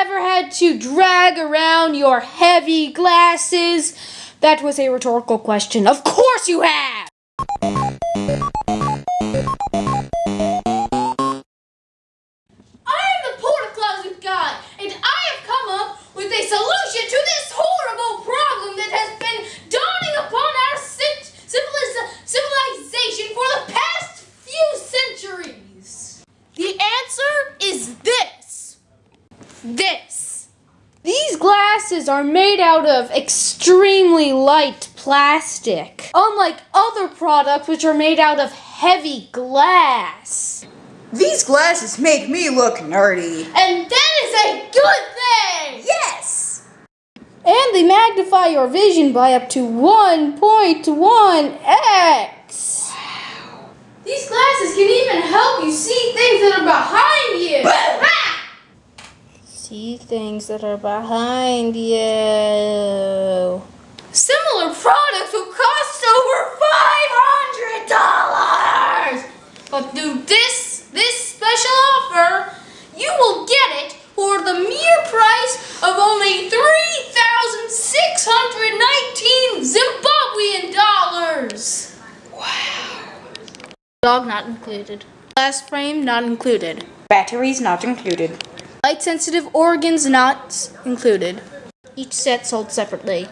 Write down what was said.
ever had to drag around your heavy glasses? That was a rhetorical question. Of course you have! This. These glasses are made out of extremely light plastic, unlike other products which are made out of heavy glass. These glasses make me look nerdy. And that is a good thing! Yes! And they magnify your vision by up to 1.1x. These glasses can even help you see things that are behind you. See things that are behind you. Similar products will cost over $500. But through this this special offer, you will get it for the mere price of only 3,619 Zimbabwean dollars. Wow. Dog not included. Glass frame not included. Batteries not included. Light sensitive organs not included. Each set sold separately.